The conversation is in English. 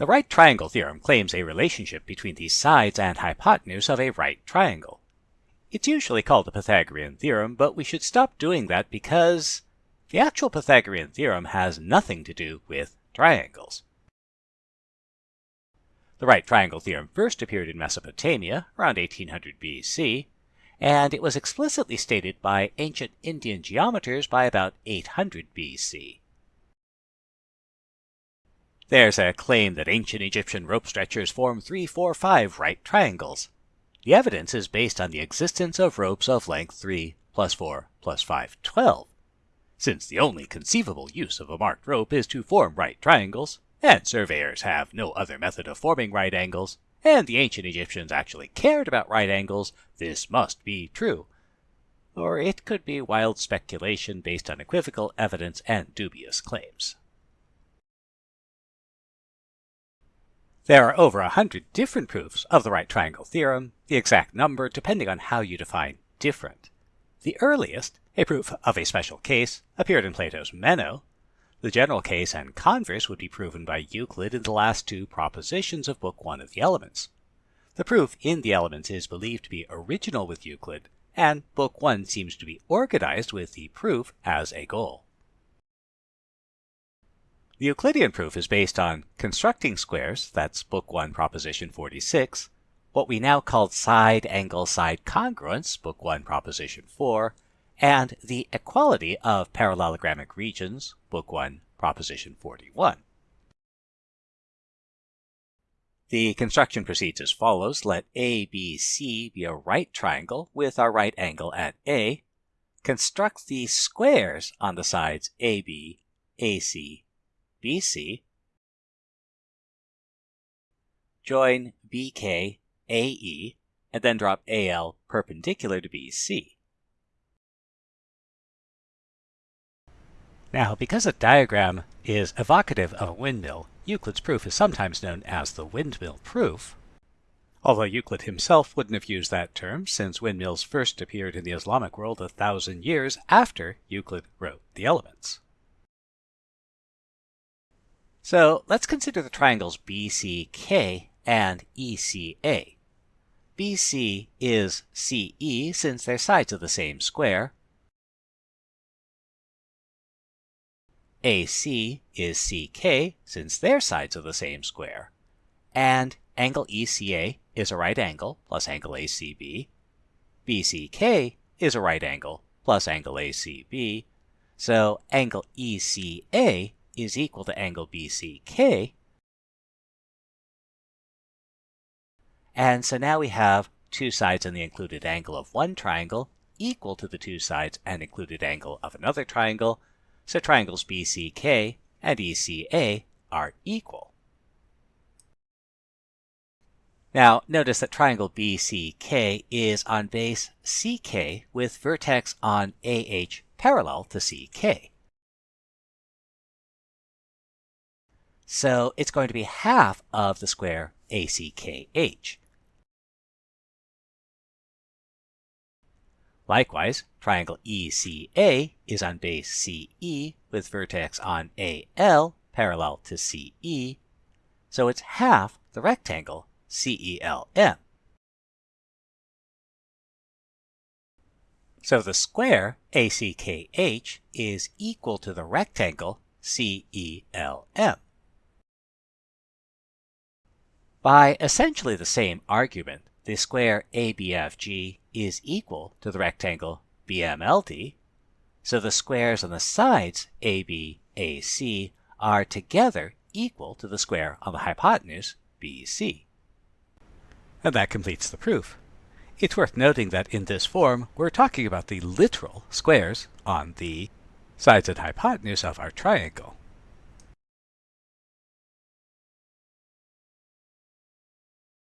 The right triangle theorem claims a relationship between the sides and hypotenuse of a right triangle. It's usually called the Pythagorean theorem, but we should stop doing that because the actual Pythagorean theorem has nothing to do with triangles. The right triangle theorem first appeared in Mesopotamia around 1800 BC, and it was explicitly stated by ancient Indian geometers by about 800 BC. There's a claim that ancient Egyptian rope stretchers form 3, 4, 5 right triangles. The evidence is based on the existence of ropes of length 3 plus 4 plus 5, 12. Since the only conceivable use of a marked rope is to form right triangles, and surveyors have no other method of forming right angles, and the ancient Egyptians actually cared about right angles, this must be true. Or it could be wild speculation based on equivocal evidence and dubious claims. There are over a hundred different proofs of the right triangle theorem, the exact number depending on how you define different. The earliest, a proof of a special case, appeared in Plato's Meno. The general case and converse would be proven by Euclid in the last two propositions of Book 1 of the Elements. The proof in the Elements is believed to be original with Euclid, and Book 1 seems to be organized with the proof as a goal. The Euclidean proof is based on constructing squares, that's Book 1, Proposition 46, what we now call side angle side congruence, Book 1, Proposition 4, and the equality of parallelogramic regions, Book 1, Proposition 41. The construction proceeds as follows. Let ABC be a right triangle with our right angle at A. Construct the squares on the sides AB, AC, BC, join BK AE, and then drop AL perpendicular to BC. Now, because a diagram is evocative of a windmill, Euclid's proof is sometimes known as the windmill proof, although Euclid himself wouldn't have used that term since windmills first appeared in the Islamic world a thousand years after Euclid wrote the Elements. So let's consider the triangles BCK and ECA. BC is CE since they're sides of the same square. AC is CK since they're sides of the same square. And angle ECA is a right angle plus angle ACB. BCK is a right angle plus angle ACB. So angle ECA is equal to angle BCK. And so now we have two sides and the included angle of one triangle equal to the two sides and included angle of another triangle. So triangles BCK and ECA are equal. Now, notice that triangle BCK is on base CK with vertex on AH parallel to CK. So it's going to be half of the square ACKH. Likewise, triangle ECA is on base CE with vertex on AL parallel to CE, so it's half the rectangle CELM. So the square ACKH is equal to the rectangle CELM. By essentially the same argument, the square ABFG is equal to the rectangle BMLD, so the squares on the sides AB, AC are together equal to the square on the hypotenuse BC. And that completes the proof. It's worth noting that in this form, we're talking about the literal squares on the sides and hypotenuse of our triangle.